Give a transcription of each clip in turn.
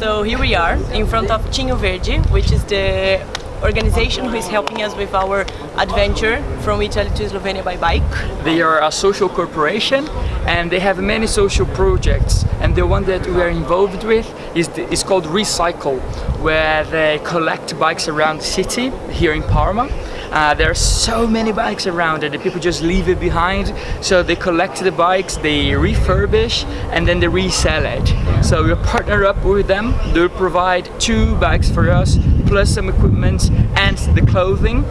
So here we are in front of Cigno Verde, which is the organization who is helping us with our adventure from Italy to Slovenia by bike. They are a social corporation and they have many social projects and the one that we are involved with is, the, is called Recycle where they collect bikes around the city here in Parma uh, there are so many bikes around and the people just leave it behind. So they collect the bikes, they refurbish and then they resell it. So we partner up with them. They'll provide two bikes for us plus some equipment and the clothing.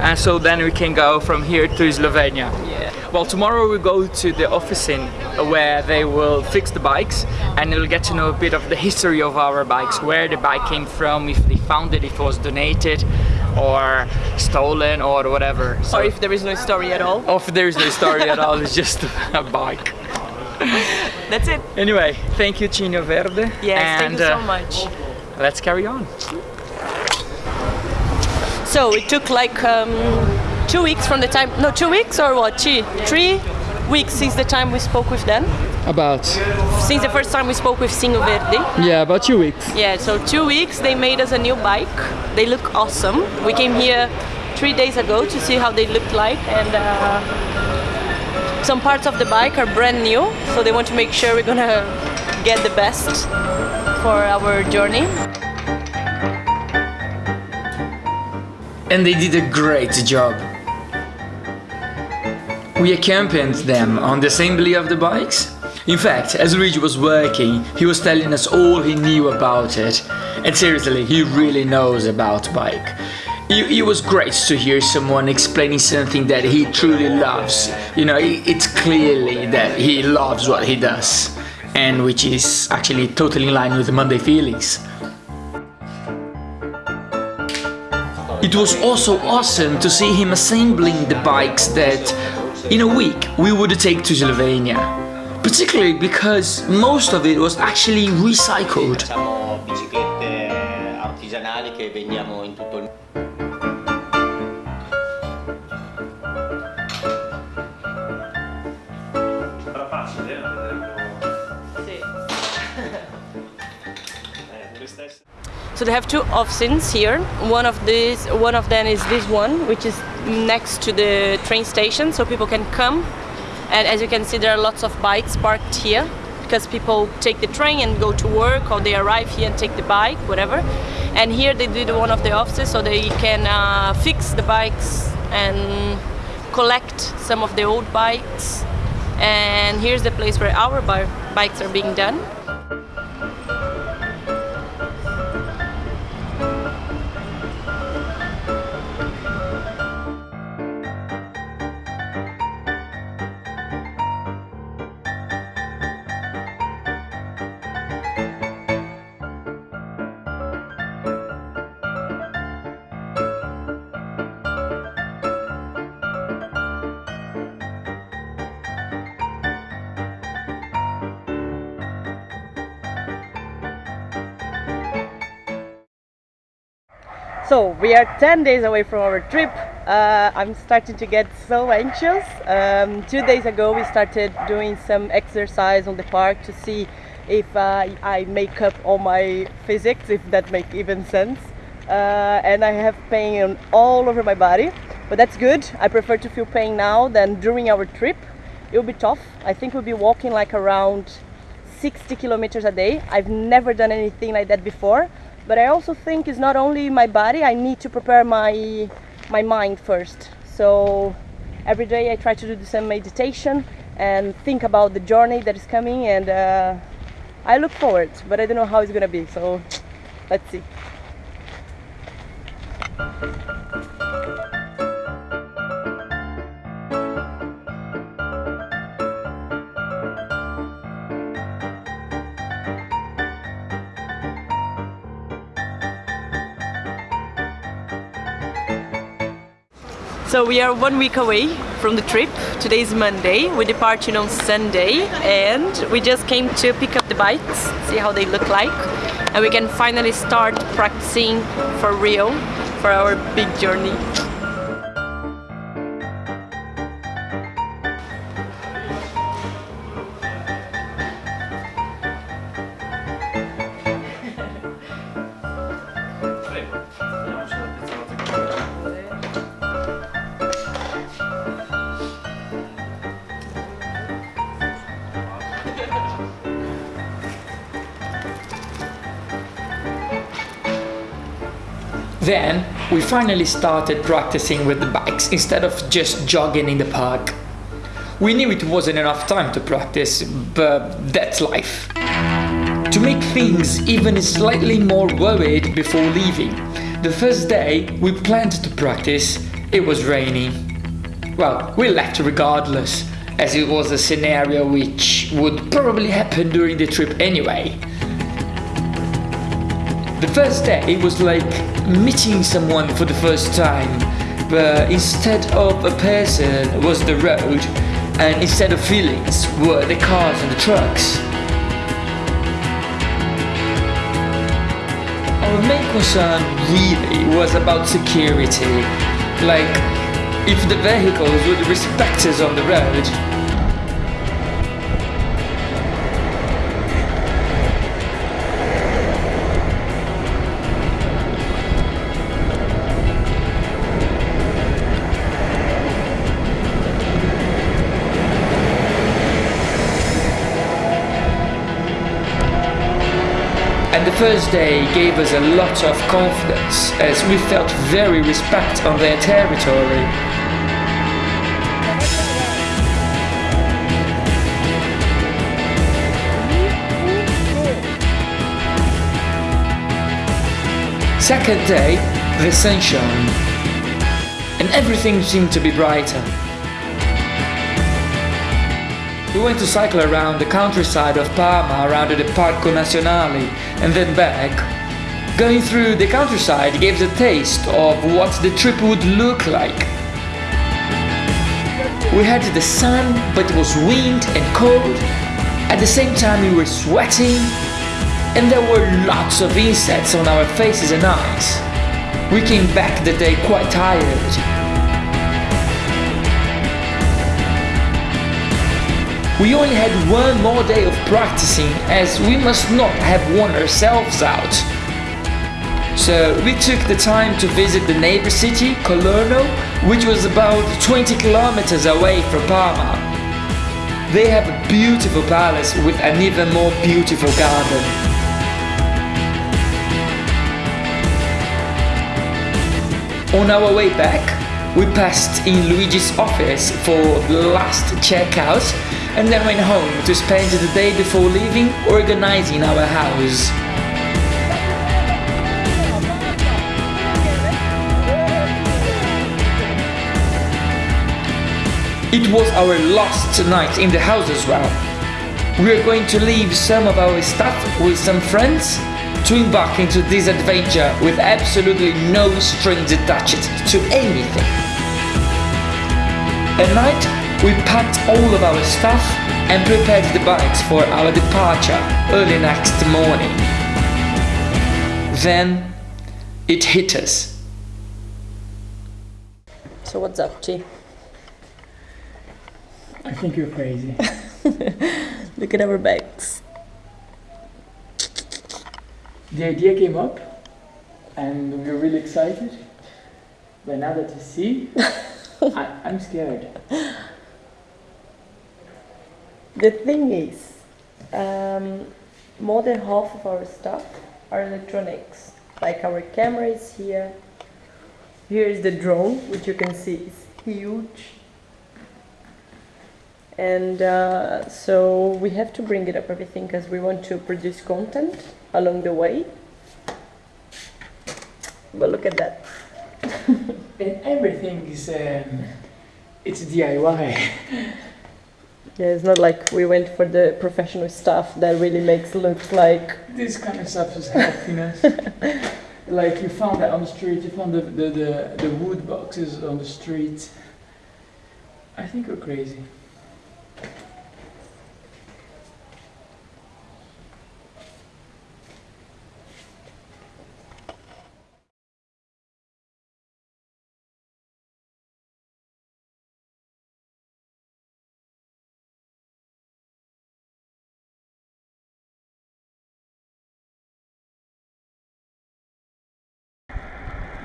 And so then we can go from here to Slovenia. Yeah. Well, tomorrow we go to the office in where they will fix the bikes and you'll get to know a bit of the history of our bikes, where the bike came from, if they found it, if it was donated or stolen or whatever. So or if there is no story at all. Or if there is no story at all, it's just a bike. That's it. Anyway, thank you Cigno Verde. Yes, and, thank you so uh, much. Let's carry on. So it took like um, two weeks from the time, no, two weeks or what? Three, three weeks since the time we spoke with them. About? Since the first time we spoke with Cigno Verde. Yeah, about two weeks. Yeah, so two weeks they made us a new bike. They look awesome. We came here three days ago to see how they looked like and uh, some parts of the bike are brand new so they want to make sure we're gonna get the best for our journey. And they did a great job. We accompanied them on the assembly of the bikes. In fact, as Luigi was working, he was telling us all he knew about it. And seriously, he really knows about bike. It, it, was great to hear someone explaining something that he truly loves. You know, it, it's clearly that he loves what he does. And which is actually totally in line with Monday feelings. It was also awesome to see him assembling the bikes that in a week we would take to Slovenia. Particularly because most of it was actually recycled. So they have two offices here. One of these, one of them is this one, which is next to the train station, so people can come. And as you can see, there are lots of bikes parked here because people take the train and go to work, or they arrive here and take the bike, whatever. And here they did one of the offices, so they can uh, fix the bikes and collect some of the old bikes. And here's the place where our bikes are being done. So we are 10 days away from our trip. Uh, I'm starting to get so anxious. Um, two days ago we started doing some exercise on the park to see if uh, I make up all my physics, if that makes even sense. Uh, and I have pain all over my body, but that's good. I prefer to feel pain now than during our trip. It will be tough. I think we'll be walking like around 60 kilometers a day. I've never done anything like that before but I also think it's not only my body I need to prepare my my mind first. So every day I try to do some meditation and think about the journey that is coming and uh, I look forward but I don't know how it's gonna be so let's see So we are one week away from the trip. Today is Monday. We departing on Sunday and we just came to pick up the bikes, see how they look like. And we can finally start practicing for real for our big journey. Then we finally started practicing with the bikes instead of just jogging in the park. We knew it wasn't enough time to practice, but that's life. To make things even slightly more worried before leaving, the first day we planned to practice, it was raining. Well, we left regardless, as it was a scenario which would probably happen during the trip anyway. The first day it was like meeting someone for the first time, but instead of a person was the road, and instead of feelings were the cars and the trucks. Our main concern really was about security, like if the vehicles would respect us on the road. First day gave us a lot of confidence as we felt very respect on their territory. Second day, the sun shone, and everything seemed to be brighter. We went to cycle around the countryside of Parma around the Parco Nazionale and then back. Going through the countryside gave us a taste of what the trip would look like. We had the sun, but it was wind and cold. At the same time, we were sweating, and there were lots of insects on our faces and eyes. We came back the day quite tired. We only had one more day of practicing as we must not have worn ourselves out. So we took the time to visit the neighbor city, Colorno, which was about 20 kilometers away from Parma. They have a beautiful palace with an even more beautiful garden. On our way back, we passed in Luigi's office for the last checkout and then went home to spend the day before leaving organizing our house. It was our last night in the house as well. We are going to leave some of our stuff with some friends to embark into this adventure with absolutely no strings attached to anything. At night, we packed all of our stuff and prepared the bikes for our departure early next morning. Then it hit us. So what's up, Chi? I think you're crazy. Look at our bags. The idea came up and we were really excited. But now that you see, I, I'm scared. The thing is, um, more than half of our stuff are electronics. Like our camera is here. Here is the drone, which you can see is huge. And uh, so we have to bring it up everything because we want to produce content along the way. But look at that. And everything is um, it's DIY. Yeah, it's not like we went for the professional stuff that really makes look like This kind of stuff is happiness. like you found that on the street, you found the, the, the, the wood boxes on the street. I think we're crazy.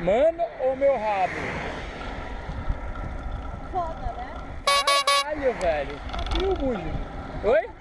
Mano ou meu rabo? Foda, né? Caralho, velho. E o Muji? Oi?